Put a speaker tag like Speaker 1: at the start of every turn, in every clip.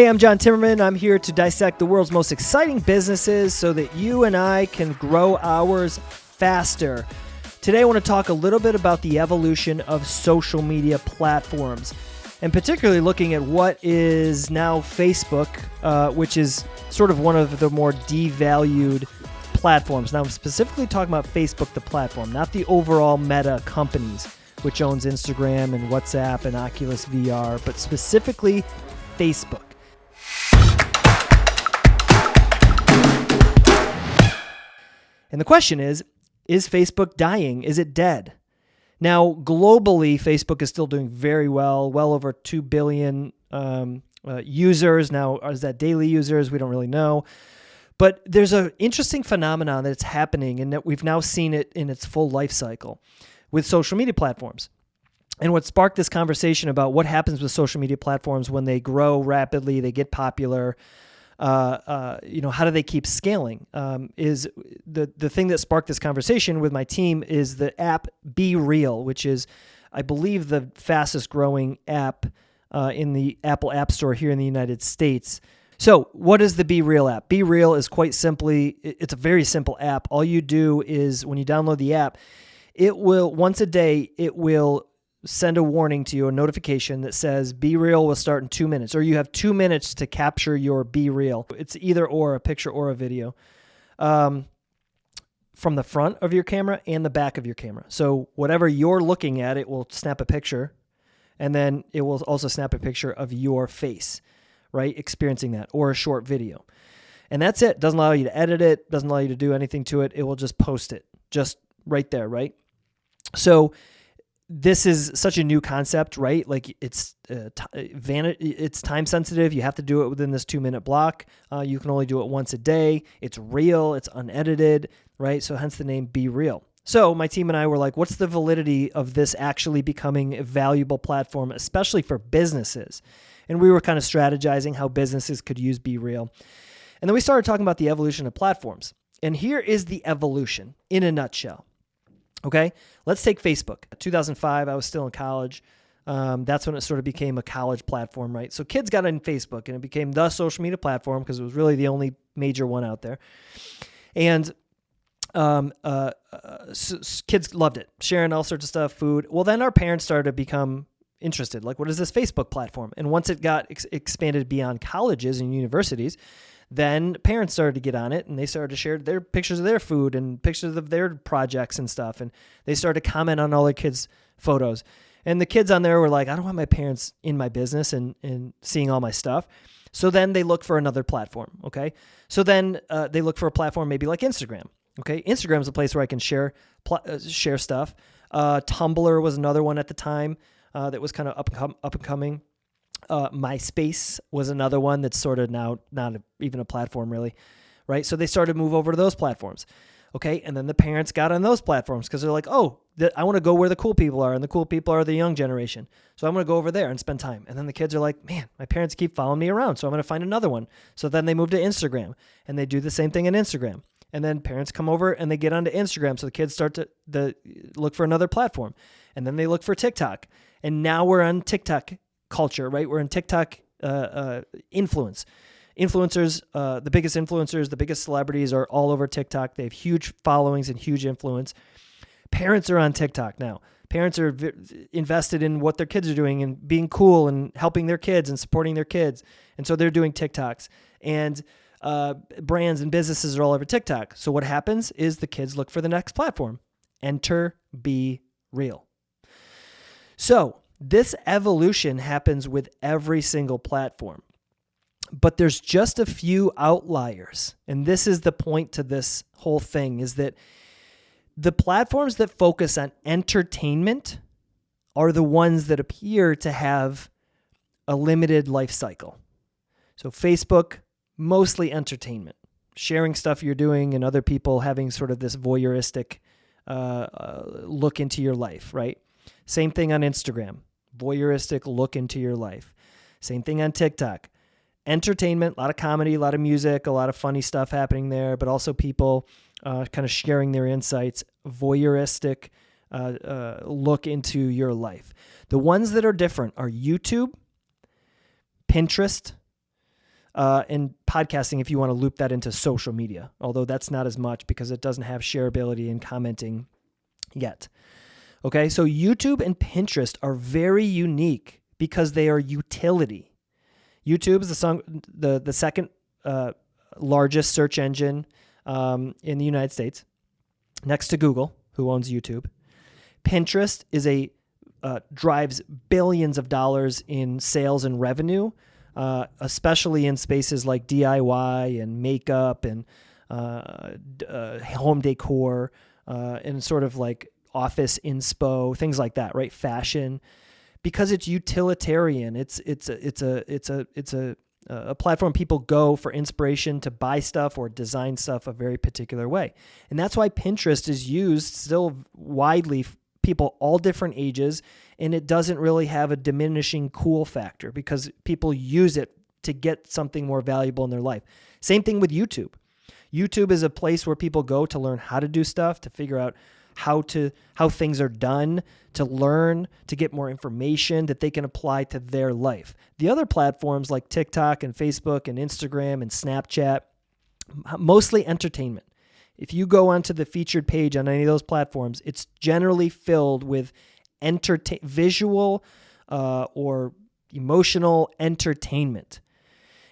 Speaker 1: Hey, I'm John Timmerman. I'm here to dissect the world's most exciting businesses so that you and I can grow ours faster. Today, I want to talk a little bit about the evolution of social media platforms, and particularly looking at what is now Facebook, uh, which is sort of one of the more devalued platforms. Now, I'm specifically talking about Facebook, the platform, not the overall meta companies, which owns Instagram and WhatsApp and Oculus VR, but specifically Facebook. And the question is is Facebook dying? Is it dead? Now, globally, Facebook is still doing very well, well over 2 billion um, uh, users. Now, is that daily users? We don't really know. But there's an interesting phenomenon that's happening, and that we've now seen it in its full life cycle with social media platforms. And what sparked this conversation about what happens with social media platforms when they grow rapidly, they get popular, you know, how do they keep scaling? Um, is the the thing that sparked this conversation with my team is the app Be Real, which is, I believe, the fastest growing app uh, in the Apple App Store here in the United States. So, what is the Be Real app? Be Real is quite simply, it's a very simple app. All you do is when you download the app, it will once a day it will send a warning to you, a notification that says Be Real will start in two minutes, or you have two minutes to capture your Be Real. It's either or a picture or a video um, from the front of your camera and the back of your camera. So, whatever you're looking at, it will snap a picture, and then it will also snap a picture of your face, right? Experiencing that, or a short video. And that's it. Doesn't allow you to edit it, doesn't allow you to do anything to it. It will just post it just right there, right? So, this is such a new concept, right? Like it's uh, t- van- it's time sensitive. You have to do it within this two minute block. Uh, you can only do it once a day. It's real. It's unedited, right? So hence the name Be Real. So my team and I were like, what's the validity of this actually becoming a valuable platform, especially for businesses? And we were kind of strategizing how businesses could use Be Real. And then we started talking about the evolution of platforms. And here is the evolution in a nutshell. Okay, let's take Facebook. 2005, I was still in college. Um, that's when it sort of became a college platform, right? So kids got on Facebook and it became the social media platform because it was really the only major one out there. And um, uh, uh, so kids loved it, sharing all sorts of stuff, food. Well, then our parents started to become interested. Like, what is this Facebook platform? And once it got ex- expanded beyond colleges and universities, then parents started to get on it and they started to share their pictures of their food and pictures of their projects and stuff. And they started to comment on all their kids' photos. And the kids on there were like, I don't want my parents in my business and, and seeing all my stuff. So then they look for another platform. Okay. So then uh, they look for a platform maybe like Instagram. Okay. Instagram is a place where I can share, pl- uh, share stuff. Uh, Tumblr was another one at the time uh, that was kind of up, up and coming. Uh, MySpace was another one that's sort of now not a, even a platform really, right? So they started to move over to those platforms. Okay, and then the parents got on those platforms because they're like, oh, the, I want to go where the cool people are, and the cool people are the young generation. So I'm going to go over there and spend time. And then the kids are like, man, my parents keep following me around, so I'm going to find another one. So then they move to Instagram, and they do the same thing in Instagram. And then parents come over and they get onto Instagram, so the kids start to the look for another platform, and then they look for TikTok, and now we're on TikTok culture, right? We're in TikTok uh, uh, influence. Influencers, uh, the biggest influencers, the biggest celebrities are all over TikTok. They have huge followings and huge influence. Parents are on TikTok now. Parents are v- invested in what their kids are doing and being cool and helping their kids and supporting their kids. And so they're doing TikToks. And uh, brands and businesses are all over TikTok. So what happens is the kids look for the next platform. Enter Be Real. So this evolution happens with every single platform. But there's just a few outliers. And this is the point to this whole thing is that the platforms that focus on entertainment are the ones that appear to have a limited life cycle. So Facebook, mostly entertainment, sharing stuff you're doing and other people having sort of this voyeuristic uh, uh, look into your life, right? Same thing on Instagram voyeuristic look into your life. Same thing on TikTok. Entertainment, a lot of comedy, a lot of music, a lot of funny stuff happening there, but also people uh, kind of sharing their insights, voyeuristic uh, uh, look into your life. The ones that are different are YouTube, Pinterest, uh, and podcasting if you want to loop that into social media, although that's not as much because it doesn't have shareability and commenting yet. Okay, so YouTube and Pinterest are very unique because they are utility. YouTube is the, song, the, the second uh, largest search engine um, in the United States, next to Google, who owns YouTube. Pinterest is a uh, drives billions of dollars in sales and revenue, uh, especially in spaces like DIY and makeup and uh, uh, home decor uh, and sort of like office inspo, things like that, right? Fashion, because it's utilitarian. It's it's a, it's a it's a it's a a platform people go for inspiration to buy stuff or design stuff a very particular way. And that's why Pinterest is used still widely people all different ages and it doesn't really have a diminishing cool factor because people use it to get something more valuable in their life. Same thing with YouTube. YouTube is a place where people go to learn how to do stuff, to figure out how to how things are done, to learn, to get more information that they can apply to their life. The other platforms like TikTok and Facebook and Instagram and Snapchat mostly entertainment. If you go onto the featured page on any of those platforms, it's generally filled with entertain visual uh, or emotional entertainment.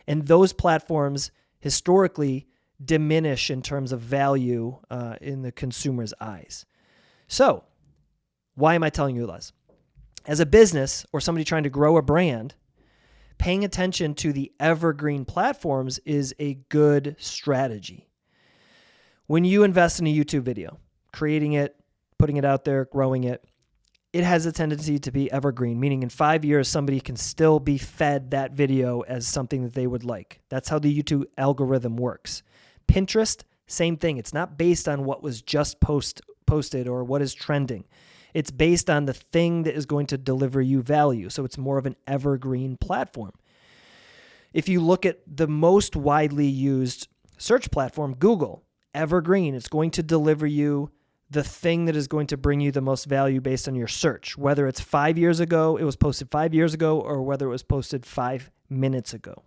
Speaker 1: And those platforms historically diminish in terms of value uh, in the consumer's eyes. So, why am I telling you this? As a business or somebody trying to grow a brand, paying attention to the evergreen platforms is a good strategy. When you invest in a YouTube video, creating it, putting it out there, growing it, it has a tendency to be evergreen, meaning in five years, somebody can still be fed that video as something that they would like. That's how the YouTube algorithm works. Pinterest, same thing. It's not based on what was just post, posted or what is trending. It's based on the thing that is going to deliver you value. So it's more of an evergreen platform. If you look at the most widely used search platform, Google, evergreen. It's going to deliver you the thing that is going to bring you the most value based on your search, whether it's five years ago, it was posted five years ago, or whether it was posted five minutes ago.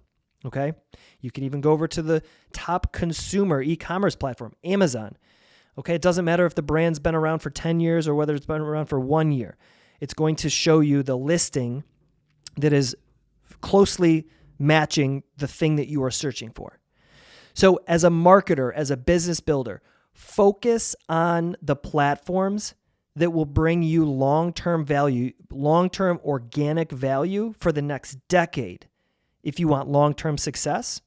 Speaker 1: Okay. You can even go over to the top consumer e commerce platform, Amazon. Okay. It doesn't matter if the brand's been around for 10 years or whether it's been around for one year. It's going to show you the listing that is closely matching the thing that you are searching for. So, as a marketer, as a business builder, focus on the platforms that will bring you long term value, long term organic value for the next decade if you want long term success.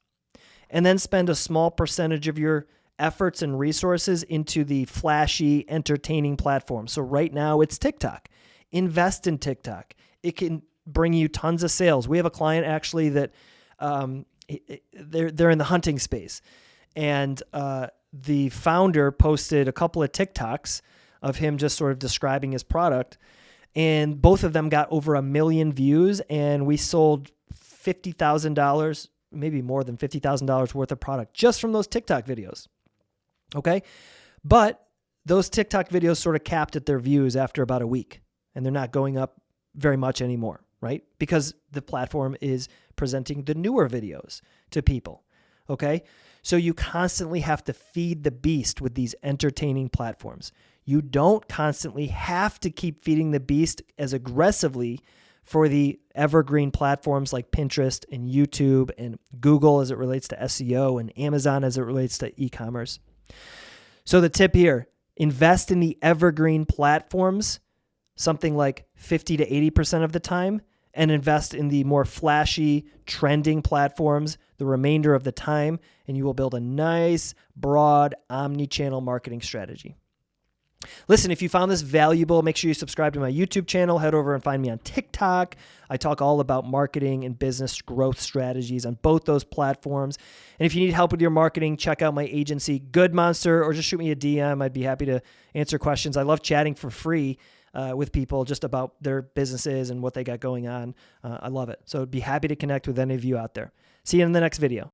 Speaker 1: And then spend a small percentage of your efforts and resources into the flashy, entertaining platform. So, right now it's TikTok. Invest in TikTok. It can bring you tons of sales. We have a client actually that um, they're they're in the hunting space, and uh, the founder posted a couple of TikToks of him just sort of describing his product, and both of them got over a million views, and we sold fifty thousand dollars, maybe more than fifty thousand dollars worth of product just from those TikTok videos. Okay, but those TikTok videos sort of capped at their views after about a week, and they're not going up very much anymore right? Because the platform is presenting the newer videos to people. Okay. So you constantly have to feed the beast with these entertaining platforms. You don't constantly have to keep feeding the beast as aggressively for the evergreen platforms like Pinterest and YouTube and Google as it relates to SEO and Amazon as it relates to e commerce. So, the tip here invest in the evergreen platforms something like 50 to 80% of the time and invest in the more flashy, trending platforms the remainder of the time, and you will build a nice, broad, omni channel marketing strategy. Listen, if you found this valuable, make sure you subscribe to my YouTube channel. Head over and find me on TikTok. I talk all about marketing and business growth strategies on both those platforms. And if you need help with your marketing, check out my agency, Good Monster, or just shoot me a DM. I'd be happy to answer questions. I love chatting for free uh, with people just about their businesses and what they got going on. Uh, I love it. So I'd be happy to connect with any of you out there. See you in the next video.